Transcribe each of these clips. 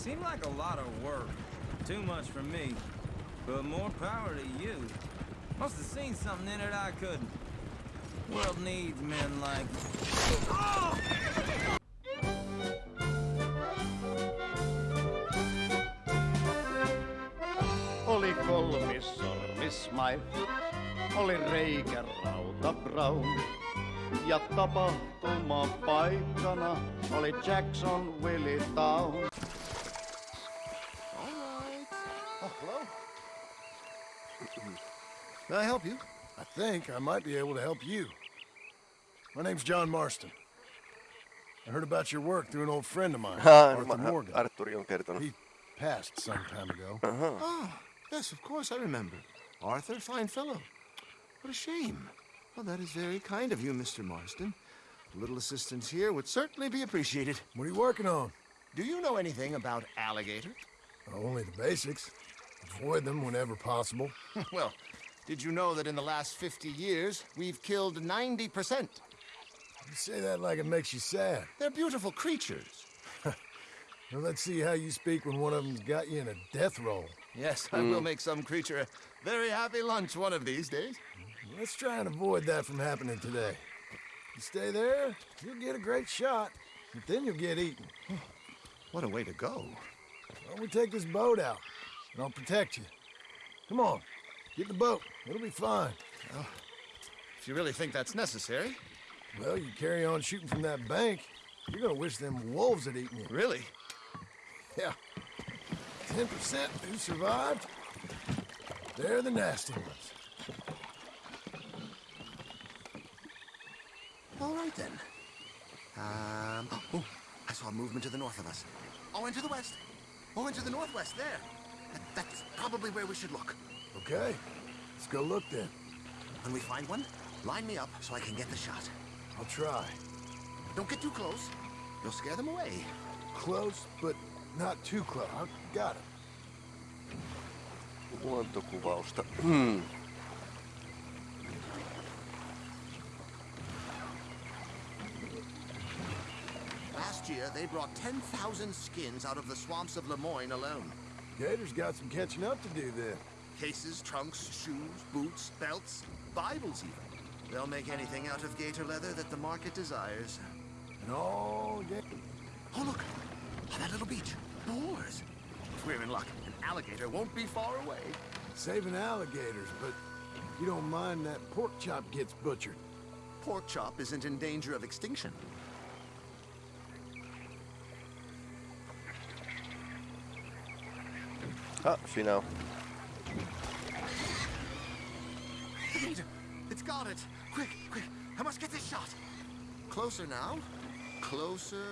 Seemed like a lot of work. Too much for me. But more power to you. Must have seen something in it I couldn't. World needs men like... Oh! Oli kolmis sormismaito, oli reikä rauta brown. Ja tapahtuma paikkana oli Jackson Willie Town. Can I help you? I think I might be able to help you. My name's John Marston. I heard about your work through an old friend of mine, Arthur Morgan. Arturi on kertonut. He passed some time ago. Oh, yes, of course I remember. Arthur, fine fellow. What a shame. Well, that is very kind of you, Mr. Marston. A little assistance here would certainly be appreciated. What are you working on? Do you know anything about alligator? Oh, only the basics. Avoid them whenever possible. well, did you know that in the last 50 years, we've killed 90%? You say that like it makes you sad. They're beautiful creatures. Well, let's see how you speak when one of them's got you in a death roll. Yes, I will make some creature a very happy lunch one of these days. Let's try and avoid that from happening today. You stay there, you'll get a great shot, but then you'll get eaten. What a way to go. Why don't we take this boat out, and I'll protect you. Come on, get the boat. It'll be fine. If you really think that's necessary. Well, you carry on shooting from that bank, you're gonna wish them wolves had eaten you. Really? Yeah. 10% who survived. They're the nasty ones. All right then. Um. Oh, I saw movement to the north of us. Oh, into the west. Oh, into the northwest. There. That, that's probably where we should look. Okay, let's go look then. When we find one, line me up so I can get the shot. I'll try. Don't get too close. You'll scare them away. Close, but not too close. I got it. Luontokuvausta. Hmm. Last year, they brought 10,000 skins out of the swamps of Lemoyne alone. Gator's got some catching up to do then. Cases, trunks, shoes, boots, belts, Bibles even. They'll make anything out of gator leather that the market desires. And all Oh, look! On that little beach. Boars! If we're in luck, an alligator won't be far away. Saving alligators, but you don't mind that pork chop gets butchered. Pork chop isn't in danger of extinction. Ha, siinä on. It's got it! Quick, quick! I must get this shot! Closer now. Closer.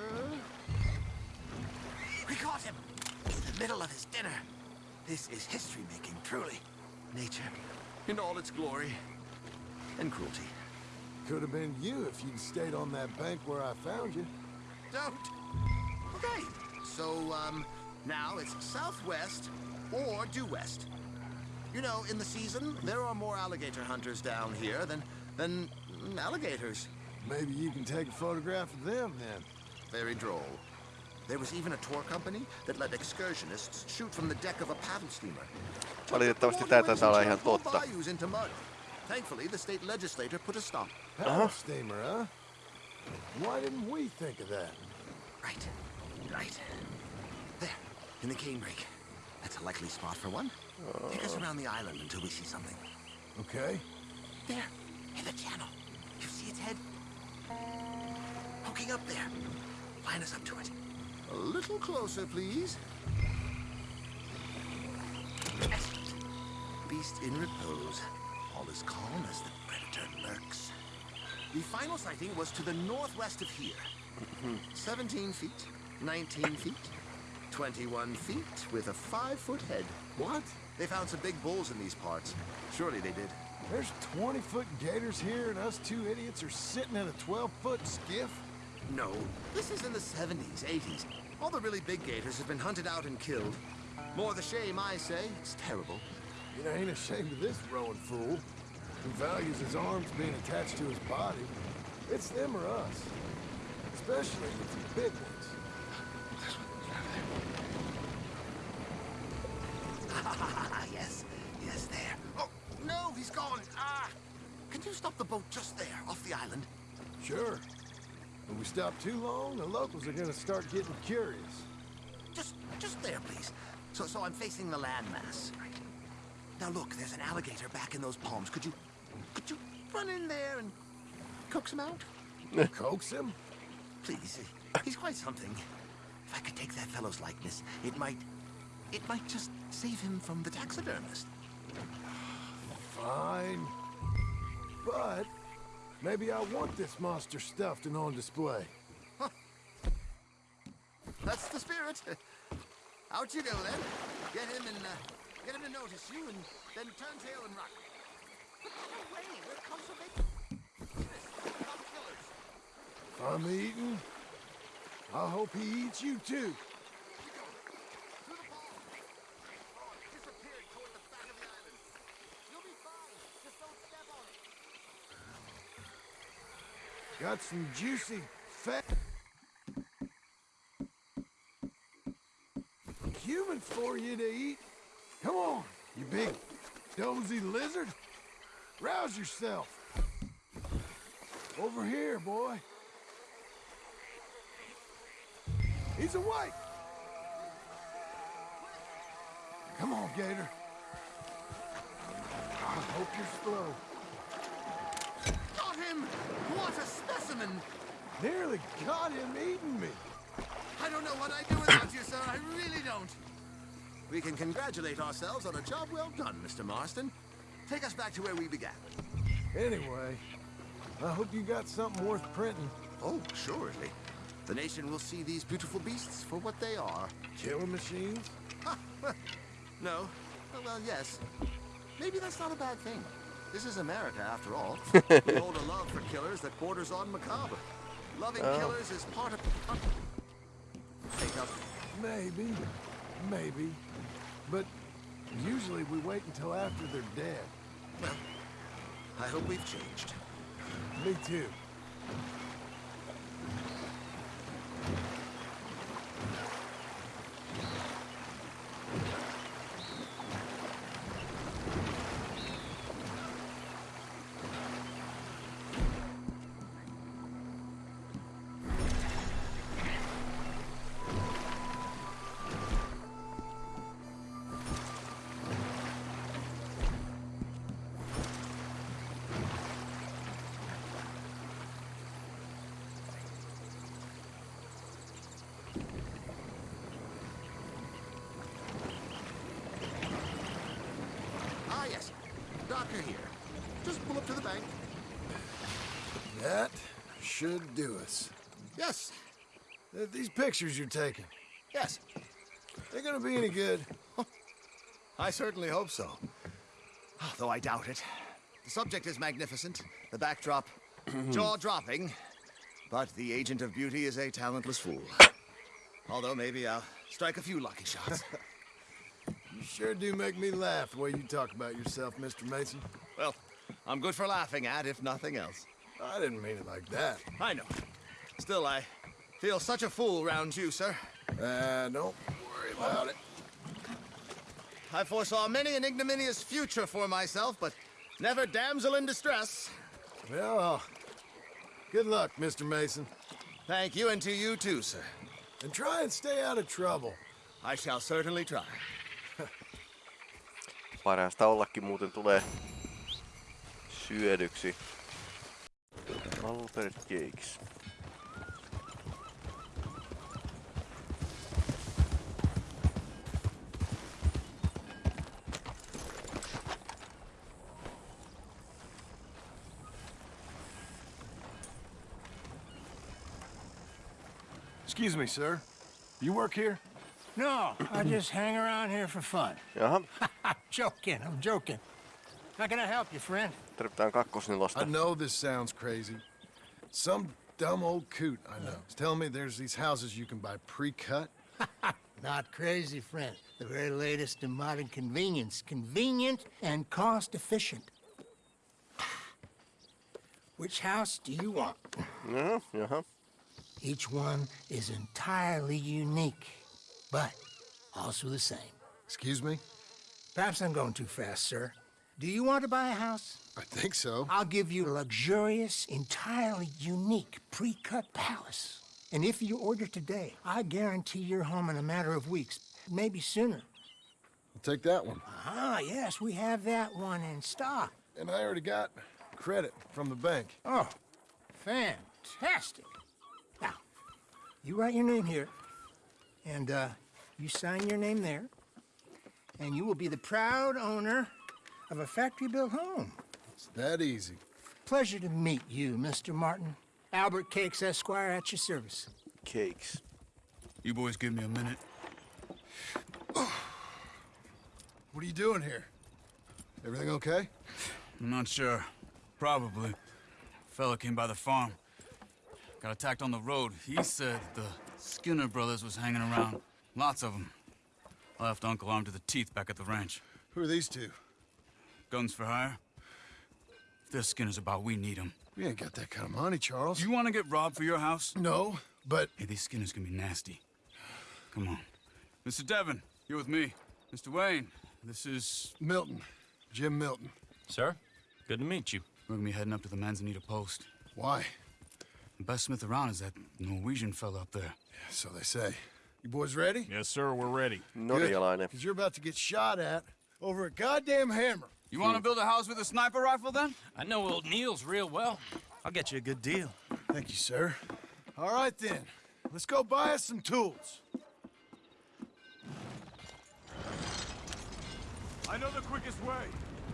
We caught him! In the middle of his dinner. This is history making, truly. Nature, in all its glory and cruelty. Could have been you if you'd stayed on that bank where I found you. Don't. Okay. So, um, now it's southwest or due west. You know, in the season, there are more alligator hunters down here than, than alligators. Maybe you can take a photograph of them then. Very droll. There was even a tour company that let excursionists shoot from the deck of a paddle steamer. Valitettavasti tää taitaa olla ihan totta. Bayous into mud. Thankfully, the state legislator put a stop. Paddle uh-huh. steamer, huh? Why didn't we think of that? Right. Right. There, in the canebrake. That's a likely spot for one. Take us around the island until we see something. Okay. There, in the channel. You see its head? Poking up there. Line us up to it. A little closer, please. Excellent. Beast in repose. All is calm as the predator lurks. The final sighting was to the northwest of here. 17 feet, 19 feet, 21 feet with a five-foot head. What? They found some big bulls in these parts. Surely they did. There's 20-foot gators here, and us two idiots are sitting in a 12-foot skiff? No, this is in the 70s, 80s. All the really big gators have been hunted out and killed. More the shame, I say. It's terrible. You ain't ashamed of this rowing fool who values his arms being attached to his body. It's them or us. Especially with the big ones. Can you stop the boat just there, off the island? Sure. When we stop too long, the locals are gonna start getting curious. Just, just there, please. So, so I'm facing the landmass. Now look, there's an alligator back in those palms. Could you, could you run in there and coax him out? Coax him? Please, he's quite something. If I could take that fellow's likeness, it might, it might just save him from the taxidermist. Fine. But maybe I want this monster stuffed and on display. That's the spirit. Out you go then. Get him and uh, get him to notice you, and then turn tail and run. But no way, we're conservation. Not killers. I'm eating, I hope he eats you too. Through the palm. Disappeared toward the back of the island. You'll be fine. Just don't step on it. Got some juicy, fat... Human for you to eat. Come on, you big, dozy lizard. Rouse yourself. Over here, boy. He's awake. Come on, Gator. I hope you're slow. Got him! What a specimen! Nearly got him eating me. I don't know what I'd do without you, sir. I really don't. We can congratulate ourselves on a job well done, Mr. Marston. Take us back to where we began. Anyway, I hope you got something worth printing. Oh, surely. The nation will see these beautiful beasts for what they are. Killing machines? No. Well, yes. Maybe that's not a bad thing. This is America, after all. we hold a love for killers that borders on macabre. Loving oh. killers is part of... Take up. Maybe. Maybe. But usually we wait until after they're dead. Well, I hope we've changed. Me too. Doctor here. Just pull up to the bank. That should do us. Yes. Uh, These pictures you're taking, Yes. they're gonna be any good. I certainly hope so. Though I doubt it. The subject is magnificent, the backdrop jaw-dropping, but the agent of beauty is a talentless fool. Although maybe I'll strike a few lucky shots. You sure do make me laugh the way you talk about yourself, Mr. Mason. well, I'm good for laughing at, if nothing else. I didn't mean it like that. I know. Still, I feel such a fool round you, sir. Uh, don't worry about it. I foresaw many an ignominious future for myself, but never damsel in distress. Well, uh, good luck, Mr. Mason. Thank you, and to you too, sir. And try and stay out of trouble. I shall certainly try. Parasta ollakin muuten tulee syödyksi. Albert Jakes. Excuse me, sir. You work here? No, I just hang around here for fun. Jaha, I'm joking, I'm joking. How can I help you, friend? tarvitaan kakkosnelosta. I know this sounds crazy. Some dumb old coot I know is telling me there's these houses you can buy pre-cut. Not crazy, friend. The very latest in modern convenience. Convenient and cost efficient. Which house do you want? Jaha, jaha. Each one is entirely unique, but also the same. Excuse me? Perhaps I'm going too fast, sir. Do you want to buy a house? I think so. I'll give you a luxurious, entirely unique pre-cut palace. And if you order today, I guarantee you're home in a matter of weeks, maybe sooner. I'll take that one. Ah, yes, we have that one in stock. And I already got credit from the bank. Oh, fantastic. Now, you write your name here, and uh, you sign your name there, and you will be the proud owner of a factory-built home. It's that easy. Pleasure to meet you, Mr. Milton. Albert Cakes, Esquire, at your service. Cakes. You boys give me a minute. What are you doing here? Everything okay? I'm not sure. Probably. Fella came by the farm. Got attacked on the road. He said the Skinner brothers was hanging around. Lots of them. Left Uncle armed to the teeth back at the ranch. Who are these two? Guns for hire? If they're Skinner's about, we need them. We ain't got that kind of money, Charles. You want to get robbed for your house? No, but Hey, these Skinners can be nasty. Come on. Mr. Devon, you're with me. Mr. Wayne, this is... Milton. Jim Milton. Sir, good to meet you. We're gonna be heading up to the Manzanita Post. Why? The best smith around is that Norwegian fella up there. Yeah, So they say. You boys ready? Yes, sir, we're ready. Norjalainen. Because you're about to get shot at over a goddamn hammer. You want to build a house with a sniper rifle, then? I know old Neil's real well. I'll get you a good deal. Thank you, sir. All right, then. Let's go buy us some tools. I know the quickest way.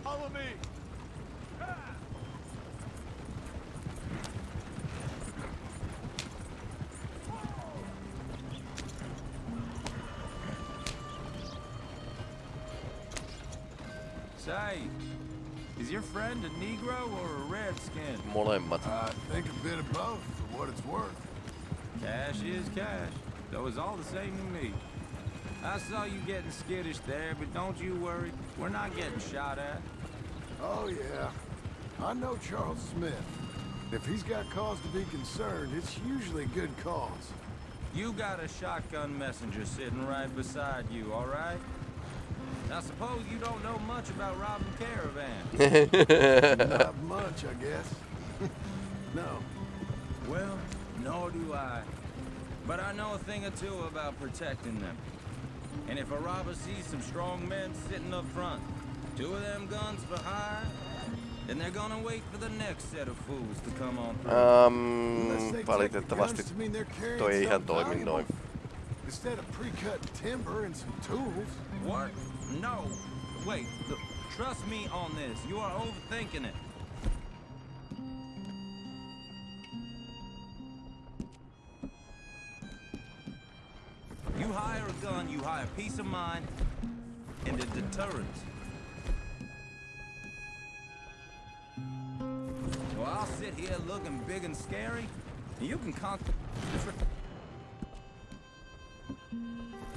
Follow me. Say, is your friend a Negro or a Redskin? Molemmat. I think a bit of both for what it's worth. Cash is cash, though it's all the same to me. I saw you getting skittish there, but don't you worry. We're not getting shot at. Oh, yeah. I know Charles Smith. If he's got cause to be concerned, it's usually good cause. You got a shotgun messenger sitting right beside you, all right? I suppose you don't know much about robbing caravans. Not much, I guess. no. well, nor do I. But I know a thing or two about protecting them. And if a robber sees some strong men sitting up front, two of them guns for hire, then they're gonna wait for the next set of fools to come on through. Um, they take the valitettavasti guns mean they're carrying toi ei ihan something toimi valuable. noin. Instead of pre-cut timber and some tools. What? No. Wait, th- trust me on this. You are overthinking it. You hire a gun, you hire peace of mind and a deterrent. So I'll sit here looking big and scary, and you can con-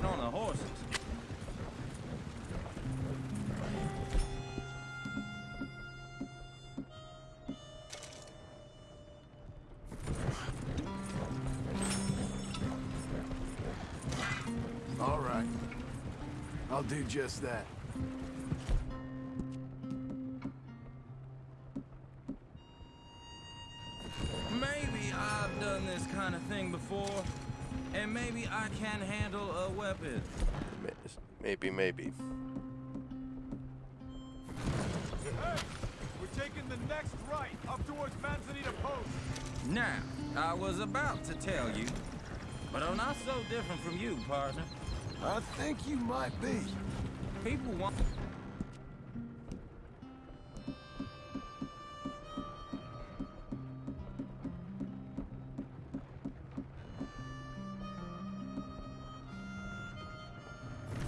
on the just that. Maybe I've done this kind of thing before, and maybe I can handle a weapon. Maybe, maybe. Hey, we're taking the next right up towards Manzanita Post. Now, I was about to tell you, but I'm not so different from you, partner. I think you might be. People want.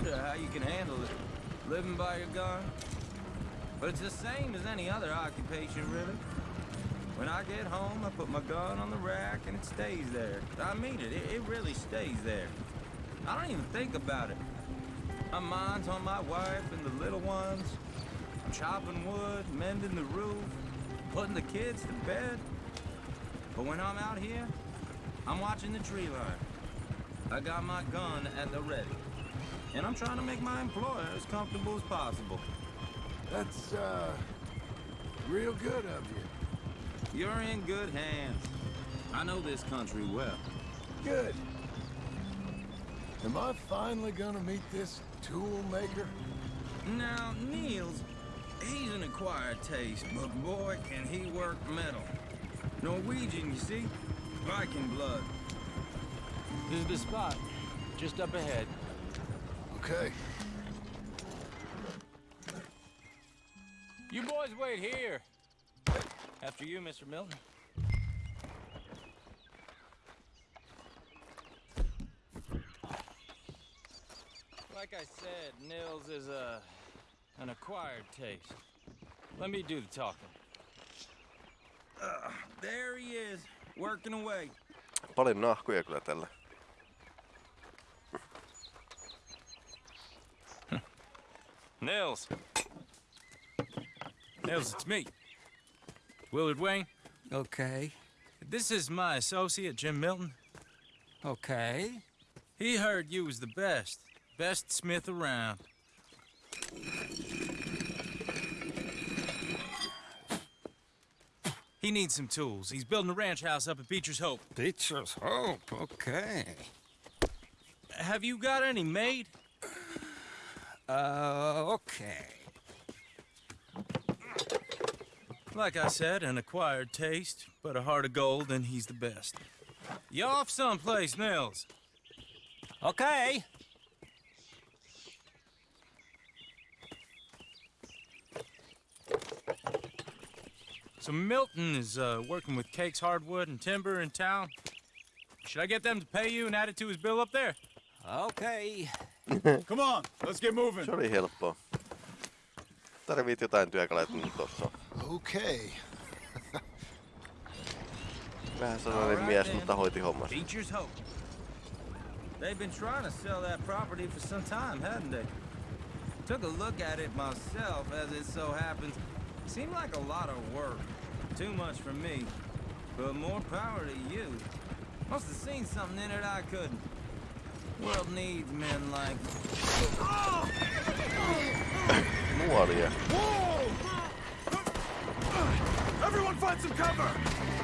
Uh, how you can handle it, living by your gun. But it's the same as any other occupation, really. When I get home, I put my gun on the rack and it stays there. I mean it, it, it really stays there. I don't even think about it. My mind's on my wife and the little ones. I'm chopping wood, mending the roof, putting the kids to bed. But when I'm out here, I'm watching the tree line. I got my gun at the ready. And I'm trying to make my employer as comfortable as possible. That's, uh, real good of you. You're in good hands. I know this country well. Good. Am I finally gonna meet this tool maker? Now, Nils, he's an acquired taste, but boy, can he work metal. Norwegian, you see? Viking blood. This is the spot. Just up ahead. Okay. You boys wait here. After you, Mr. Milton. Like I said, Nils is a an acquired taste. Let me do the talking. Uh, there he is, working away. Paljon nahkuja kyllä tällä. Nils. Nils, it's me. Willard Wayne. Okay. This is my associate, Jim Milton. Okay. He heard you was the best. Best smith around. He needs some tools. He's building a ranch house up at Beecher's Hope. Beecher's Hope. Okay. Have you got any made? Uh, okay. Like I said, an acquired taste, but a heart of gold, and he's the best. You off someplace, Nils? Okay. So Milton is uh, working with Cakes Hardwood and Timber in town. Should I get them to pay you and add it to his bill up there? Okay. Come on, let's get moving. Se oli helppoa. Tarvit jotain työkaluja, niin tossa on. Okay. Vähän sellainen mies, mutta hoiti hommas. Beecher's Hope. They've been trying to sell that property for some time, hadn't they? Took a look at it myself, as it so happens. Seemed like a lot of work. Too much for me. But more power to you. Must have seen something in it I couldn't. World needs men like Nuolia. Everyone find some cover!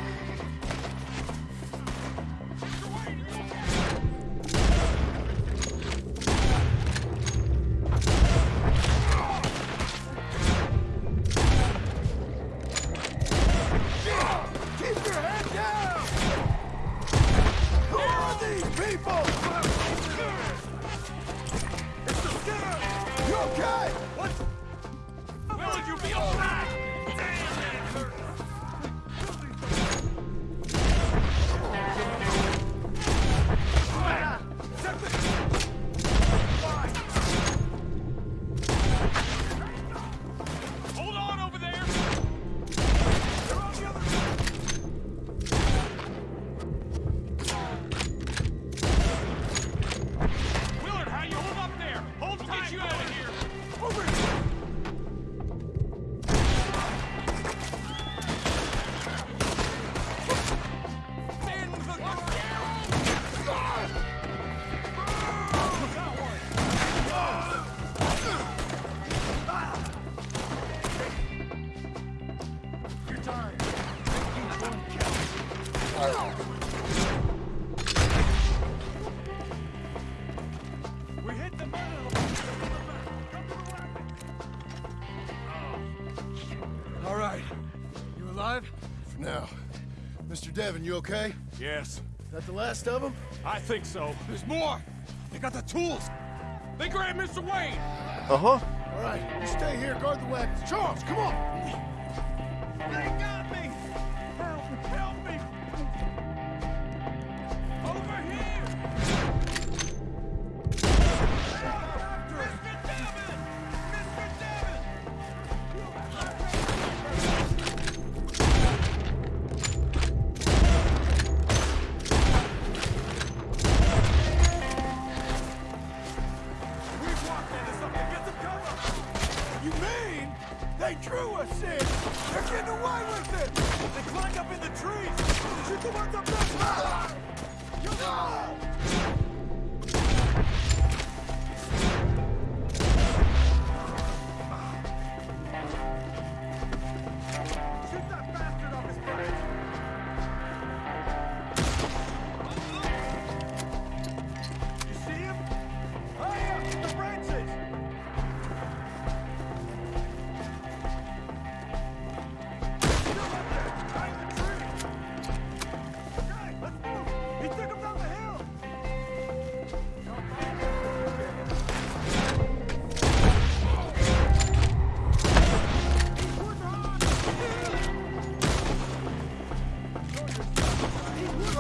Mr. Devon, you okay? Yes, That the last of them? I think so. There's more! They got the tools! They grabbed Mr. Wayne! Uh-huh. All right, you stay here, guard the weapons. Charles, come on!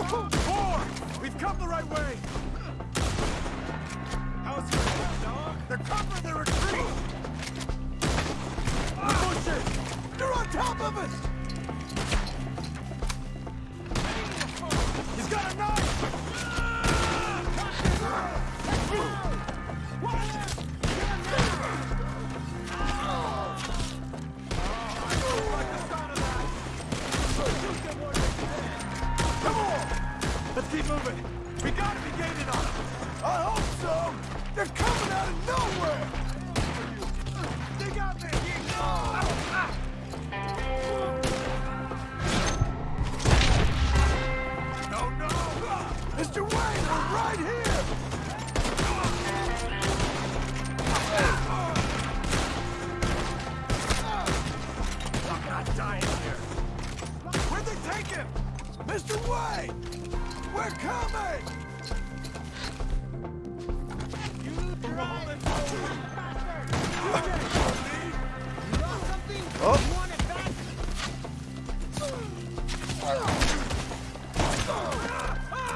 Four! We've come the right way! How's your head, dog? They're covering their retreat! Ah. Push it! They're on top of us!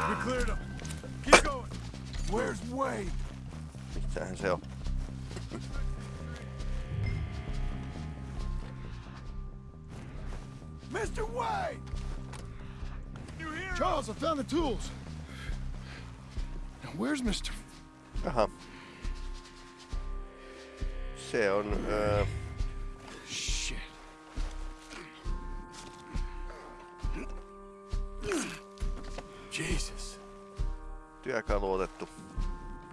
We cleared him. Keep going. Where's Wayne? missähän se on? Mr. Wayne! You hear Charles, I found the tools. Now, where's Mr. Aha. Se on... Öö, työkalu otettu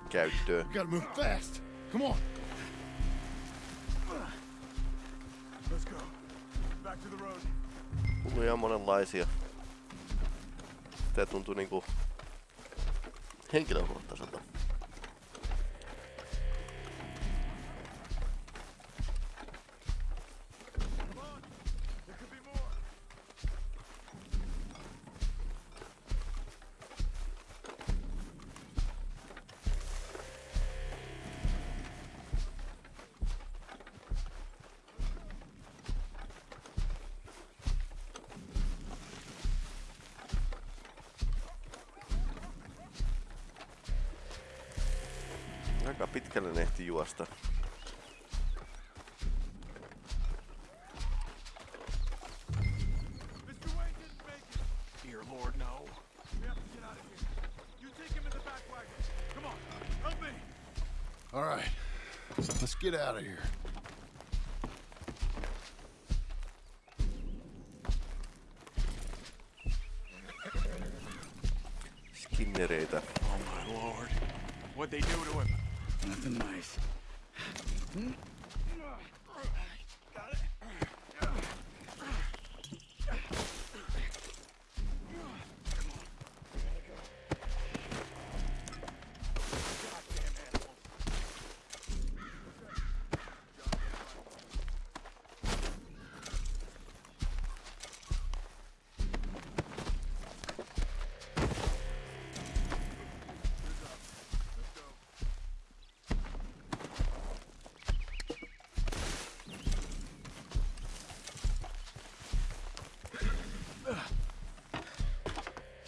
käyttöön. We gotta move fast. Come on. Let's go. Back to the road. Hulluja monenlaisia. Tää tuntuu niinku henkilökohtaiselta. Wagon. Come on, help me. All right. Let's get out of here.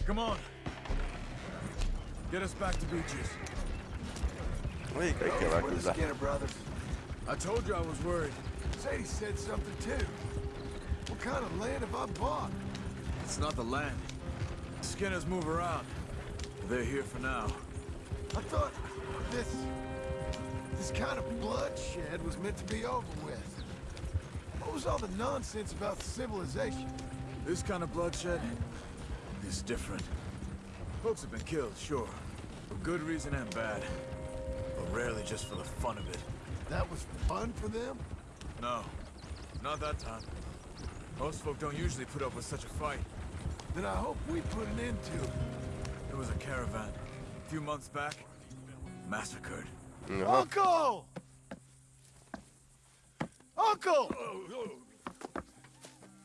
Come on. Get us back to Beecher's. Ei kaikkea vähän We're the. Skinner brothers. I told you I was worried. Sadie said something too. What kind of land have I bought? It's not the land. Skinners move around. They're here for now. I thought this... this kind of bloodshed was meant to be over with. What was all the nonsense about civilization? This kind of bloodshed is different. Folks have been killed, sure. For good reason and bad. But rarely just for the fun of it. That was fun for them? No. Not that time. Most folk don't usually put up with such a fight. Then I hope we put an end to it. There was a caravan. A few months back. Massacred. Jaha. Uncle! Uncle! Oh,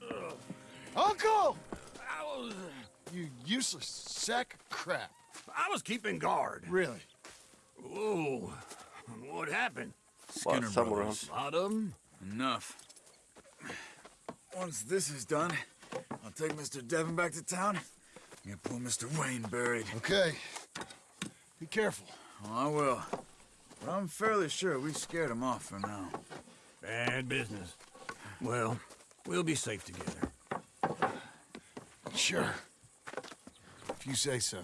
oh. Uncle! You useless sack of crap. I was keeping guard. Really? Whoa. What happened? Skinner Samurahan. brothers. Lot of 'em? Enough. Once this is done, I'll take Mr. Devon back to town I'm gonna pull Mr. Wayne buried. Okay. Be careful. Oh, I will. But I'm fairly sure we scared him off for now. Bad business. Well, we'll be safe together. Sure. If you say so.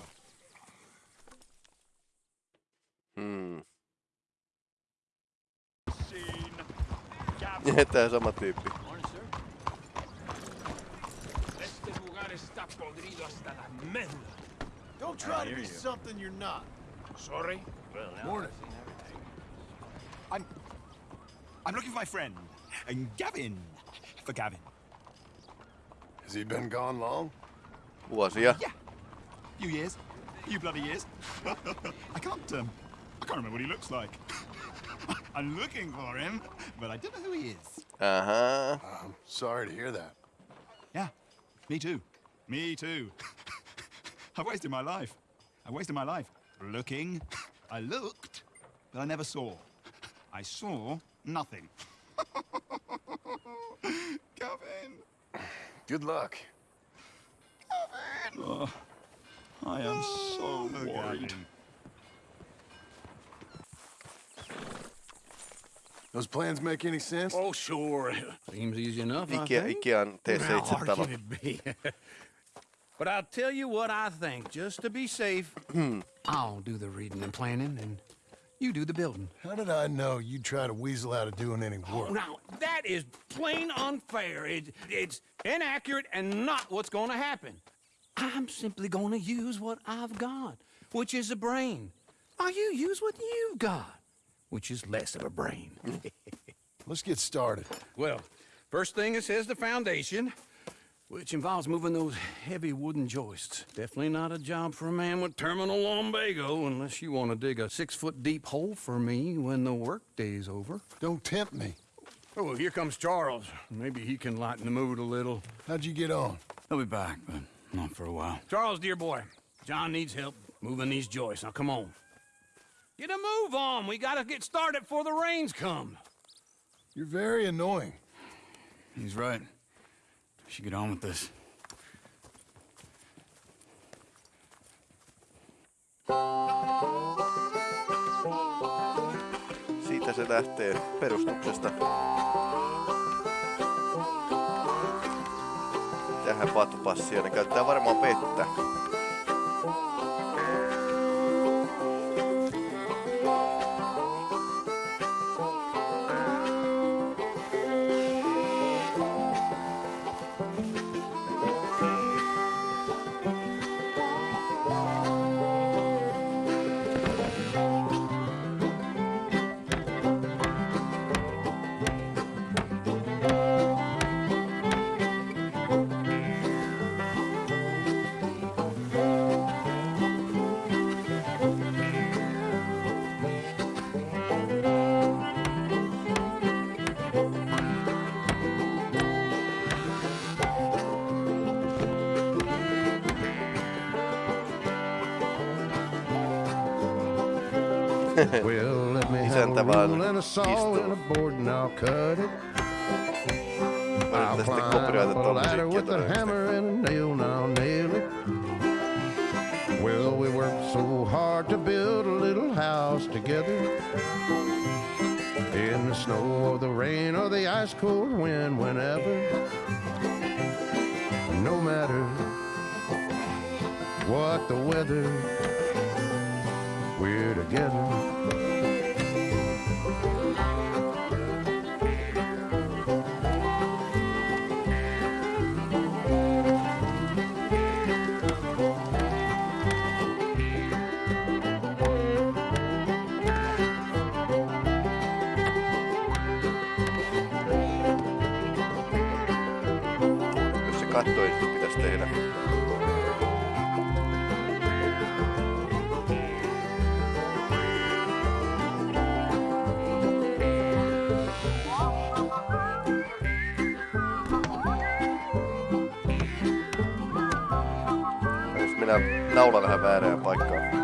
Hmm. Tää sama tyyppi. Este lugar está podrido hasta la médula. Don't try to be something you're not. Sorry? Morning. I'm... I'm looking for my friend. And Gavin. For Gavin. Has he been gone long? Vuosia. Yeah. Few years. Few bloody years. I can't, um... I can't remember what he looks like. I'm looking for him, but I don't know who he is. Uh-huh. I'm sorry to hear that. Yeah. Me too. Me too. I've wasted my life. I wasted my life looking. I looked, but I never saw. I saw nothing. Gavin! Good luck. Oh, I am so worried. Those plans make any sense? Oh, sure. Seems easy enough, I Ikea, think. Ikean How T7 hard talo. can it be? but I'll tell you what I think, just to be safe. I'll do the reading and planning, and you do the building. How did I know you'd try to weasel out of doing any Oh, work? now, that is plain unfair. It, it's inaccurate and not what's going to happen. I'm simply going to use what I've got, which is a brain. While you use what you've got, which is less of a brain. Let's get started. well, first thing it says the foundation, which involves moving those heavy wooden joists. Definitely not a job for a man with terminal lumbago unless you want to dig a six-foot deep hole for me when the workday's over. Don't tempt me. Oh, here comes Charles. Maybe he can lighten the mood a little. How'd you get on? He'll be back, but not for a while. Charles, dear boy, John needs help moving these joists. Now, come on. Get a move on. We gotta get started before the rains come. You're very annoying. He's right. We should get on with this. Siitä se lähtee perustuksesta. Tähän vatupassia. Ne käyttää varmaan vettä. Well, let me have a rule and a saw and a board and I'll cut it. I'll climb up a ladder with a hammer and a nail and I'll nail it. Well, we worked so hard to build a little house together. In the snow or the rain or the ice cold wind, whenever. No matter what the weather, we're together. Jos se kattoesitys pitäisi tehdä. mennään naula vähän väärään paikkaan.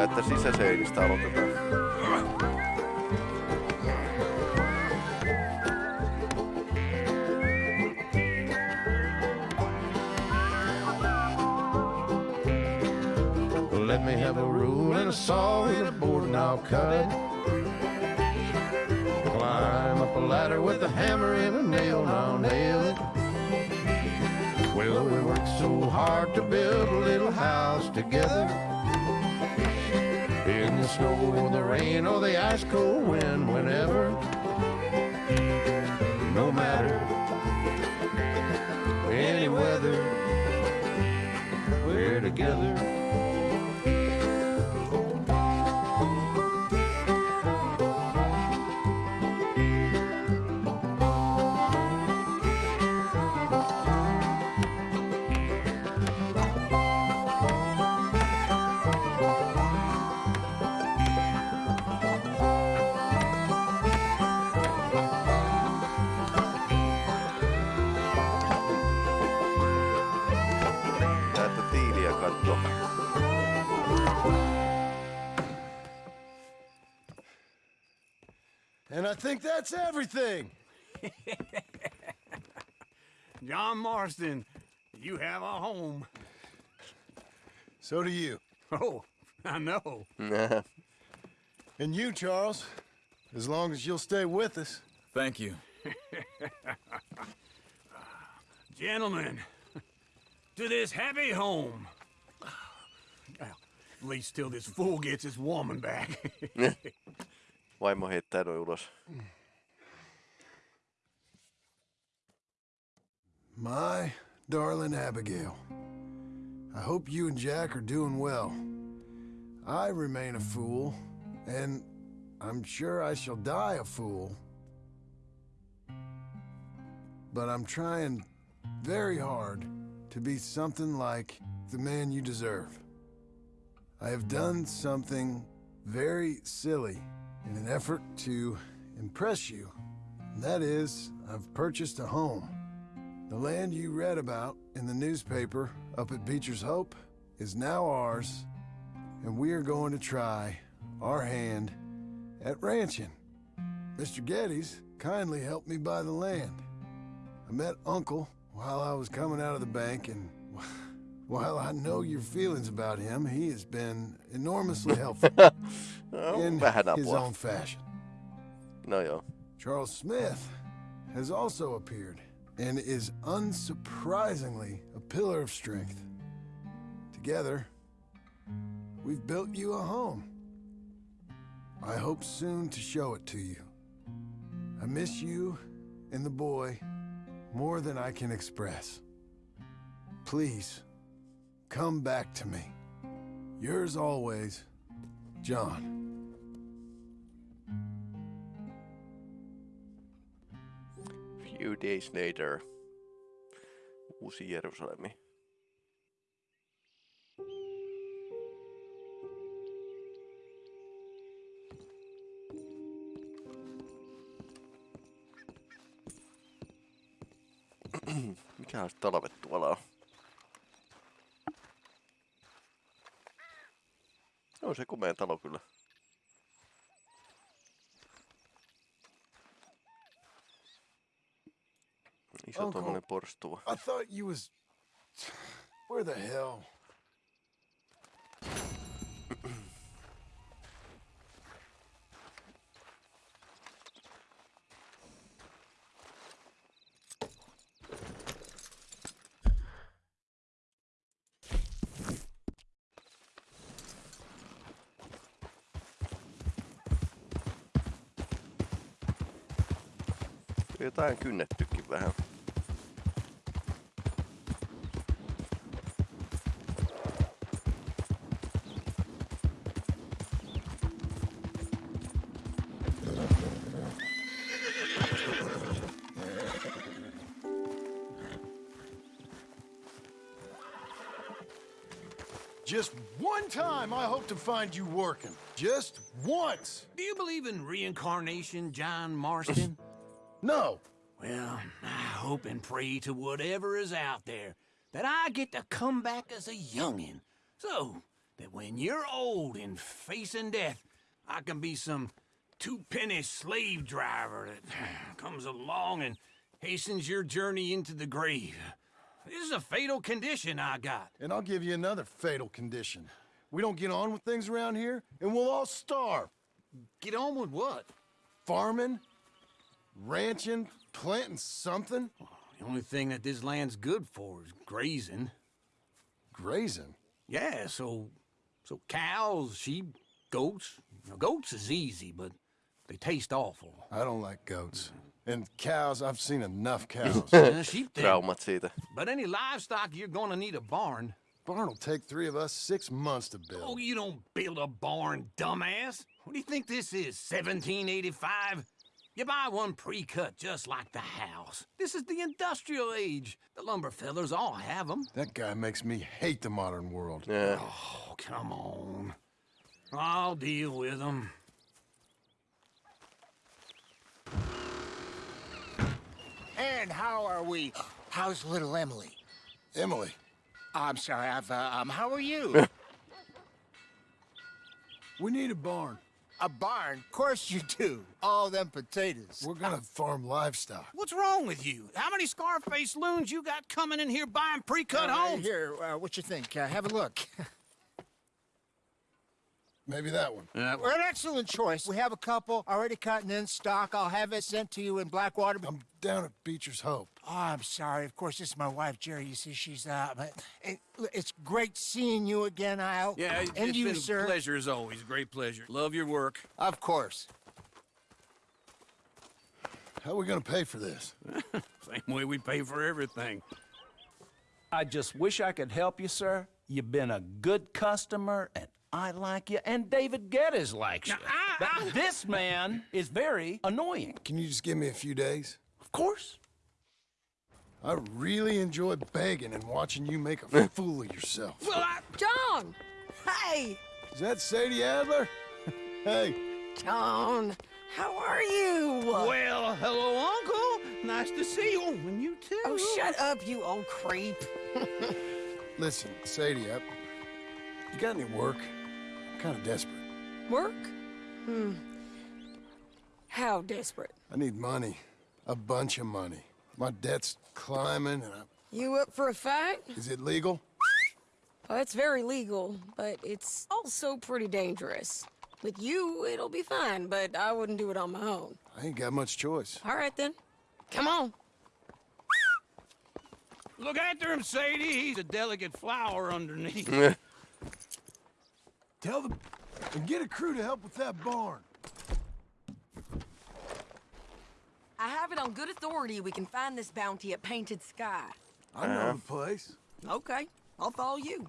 Että sisäseinistä aloitetaan. Let me have a rule and a saw in a board and I'll cut it. Up a ladder with a hammer and a nail now nail it. Well, we worked so hard to build a little house together. In the snow, or the rain, or the ice cold wind, whenever. No matter any weather, we're together. Think that's everything. John Marston, you have a home. So do you. Oh, I know. And you, Charles, as long as you'll stay with us. Thank you. Gentlemen, to this happy home. Well, at least till this fool gets his woman back. Vaimo heittää noin ulos. My darling Abigail, I hope you and Jack are doing well. I remain a fool, and I'm sure I shall die a fool. But I'm trying very hard to be something like the man you deserve. I have done something very silly in an effort to impress you. That is, I've purchased a home. The land you read about in the newspaper up at Beecher's Hope is now ours, and we are going to try our hand at ranching. Mr. Geddes kindly helped me buy the land. I met Uncle while I was coming out of the bank, and while I know your feelings about him, he has been enormously helpful in his own fashion. No joo. Charles Smith has also appeared and is unsurprisingly a pillar of strength. Together, we've built you a home. I hope soon to show it to you. I miss you and the boy more than I can express. Please, come back to me. Yours always, John. Few days later. Uusi Jerusalemi. Mikä talvet tuolla on? On se kumea talo kyllä. Uncle. I thought you was... Where the hell? Jotain kynnettykin vähän. Just one time I hope to find you working. Just once. Do you believe in reincarnation, John Marston? No. Well, I hope and pray to whatever is out there that I get to come back as a youngin', so that when you're old and facing death, I can be some two-penny slave driver that comes along and hastens your journey into the grave. This is a fatal condition I got. And I'll give you another fatal condition. We don't get on with things around here, and we'll all starve. Get on with what? Farming, ranching, planting something. Oh, the only thing that this land's good for is grazing. Grazing? Yeah, so so cows, sheep, goats. Now, goats is easy, but they taste awful. I don't like goats. And cows, I've seen enough cows. Uh, sheep then. But any livestock, you're gonna need a barn. Barn will take three of us six months to build. Oh, you don't build a barn, dumbass. What do you think this is, 1785? You buy one pre-cut just like the house. This is the industrial age. The lumber fellers all have them. That guy makes me hate the modern world. Yeah. Oh, come on. I'll deal with them. And how are we? How's little Emily? Emily. I'm sorry, I've, uh, um, how are you? We need a barn. a barn? Of course you do. All them potatoes. We're gonna farm livestock. What's wrong with you? How many Scarface loons you got coming in here buying pre-cut Uh, homes? Here, uh, what you think? Uh, have a look. Maybe that one. We're an excellent choice. We have a couple already cut and in stock. I'll have it sent to you in Blackwater. I'm down at Beecher's Hope. Oh, I'm sorry. Of course, this is my wife, Jerry. You see, she's uh, but it, it's great seeing you again, Al. Yeah, it's and it's you, been sir. a pleasure as always. Great pleasure. Love your work. Of course. How are we gonna pay for this? Same way we pay for everything. I just wish I could help you, sir. You've been a good customer, and I like you, and David Geddes likes you. but this man is very annoying. Can you just give me a few days? Of course. I really enjoy begging and watching you make a fool of yourself. Well, I... John! Hey! Is that Sadie Adler? hey. John, how are you? Well, hello, Uncle. Nice to see you. And you too. Oh, shut up, you old creep. Listen, Sadie, I, you got any work? I'm kind of desperate. Work? Hmm. How desperate? I need money. A bunch of money. My debt's climbing, and I, You up for a fight? is it legal? Well, it's very legal, but it's also pretty dangerous. With you, it'll be fine, but I wouldn't do it on my own. I ain't got much choice. All right, then. Come on. Look after him, Sadie. He's a delicate flower underneath. Tell them and get a crew to help with that barn. I have it on good authority we can find this bounty at Painted Sky. I know the uh-huh. place. Okay, I'll follow you.